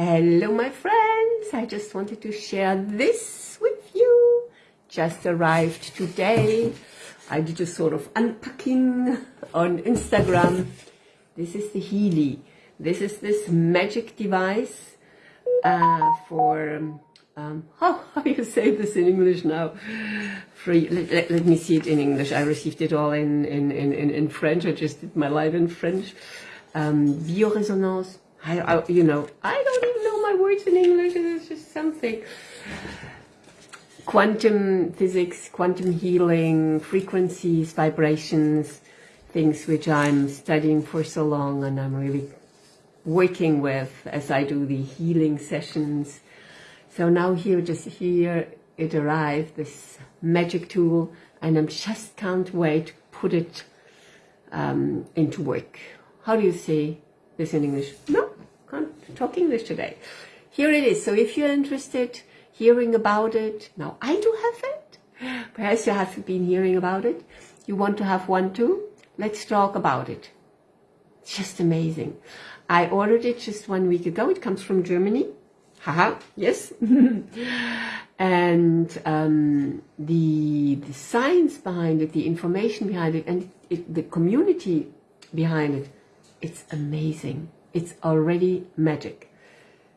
Hello, my friends. I just wanted to share this with you. Just arrived today. I did a sort of unpacking on Instagram. This is the Healy. This is this magic device uh, for, um, how, how do you say this in English now? Free, let, let, let, me see it in English. I received it all in, in, in, in French. I just did my live in French. Um, bioresonance. I, I, you know, I don't even know my words in English. It's just something. Quantum physics, quantum healing, frequencies, vibrations, things which I'm studying for so long and I'm really working with as I do the healing sessions. So now here, just here, it arrived, this magic tool, and I just can't wait to put it um, into work. How do you say this in English? No, talk English today. Here it is. So if you're interested hearing about it, now I do have it. Perhaps you have been hearing about it. You want to have one too? Let's talk about it. It's just amazing. I ordered it just one week ago. It comes from Germany. Haha, yes. and um, the, the science behind it, the information behind it, and it, the community behind it, it's amazing. It's already magic.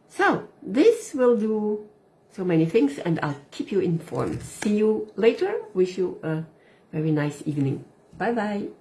So this will do so many things and I'll keep you informed. See you later. Wish you a very nice evening. Bye bye.